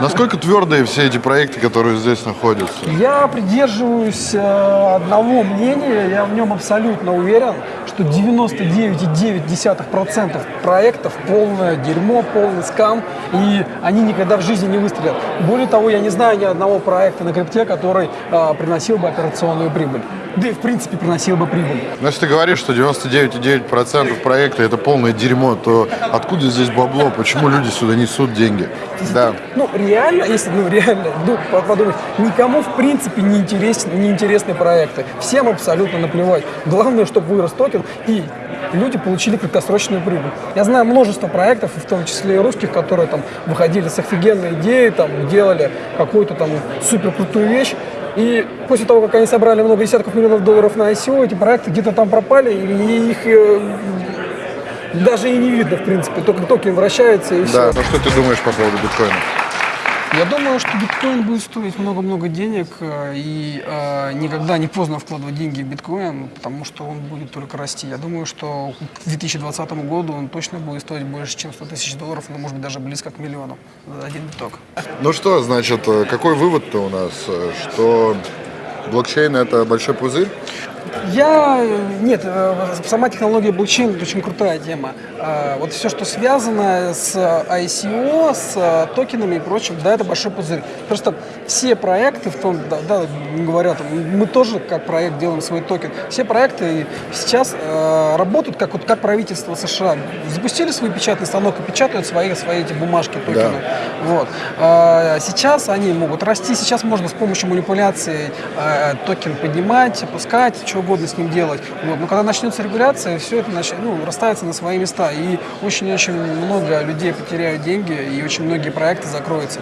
Насколько твердые все эти проекты, которые здесь находятся? Я придерживаюсь э, одного мнения, я в нем абсолютно уверен, что 99,9% проектов полное дерьмо, полный скам, и они никогда в жизни не выстрелят. Более того, я не знаю ни одного проекта на крипте, который э, приносил бы операционную прибыль. Да и в принципе приносил бы прибыль. Но если ты говоришь, что 99,9% проекта это полное дерьмо, то откуда здесь бабло? Почему люди сюда несут деньги? Да. Ну, реально, если, ну, реально, ну, подумать, никому, в принципе, не, интересен, не интересны проекты. Всем абсолютно наплевать. Главное, чтобы вырос токен, и люди получили краткосрочную прибыль. Я знаю множество проектов, в том числе и русских, которые там выходили с офигенной идеей, там, делали какую-то там супер крутую вещь, и после того, как они собрали много десятков миллионов долларов на ICO, эти проекты где-то там пропали, и их э, даже и не видно, в принципе. Только токен вращается и Да, все. ну что ты думаешь по поводу биткоина? Я думаю, что биткоин будет стоить много-много денег, э, и э, никогда не поздно вкладывать деньги в биткоин, потому что он будет только расти. Я думаю, что к 2020 году он точно будет стоить больше, чем 100 тысяч долларов, но может быть даже близко к миллиону за один биток. Ну что, значит, э, какой вывод-то у нас? Э, Что блокчейн это большой пузырь? Я... Нет, э, сама технология блокчейн – это очень крутая тема. А, Вот все, что связано с ICO, с э, токенами и прочим, да, это большой пузырь. Просто все проекты, в том, да, да, не говоря, там, мы тоже как проект делаем свой токен, все проекты сейчас э, работают как, вот, как правительство США. Запустили свой печатный станок и печатают свои, свои эти бумажки, токены. Вот. А, Сейчас они могут расти, сейчас можно с помощью манипуляции э, токен поднимать, опускать, что угодно с ним делать. Вот. Но когда начнется регуляция, все это нач... ну, расставится на свои места. И очень-очень много людей потеряют деньги, и очень многие проекты закроются.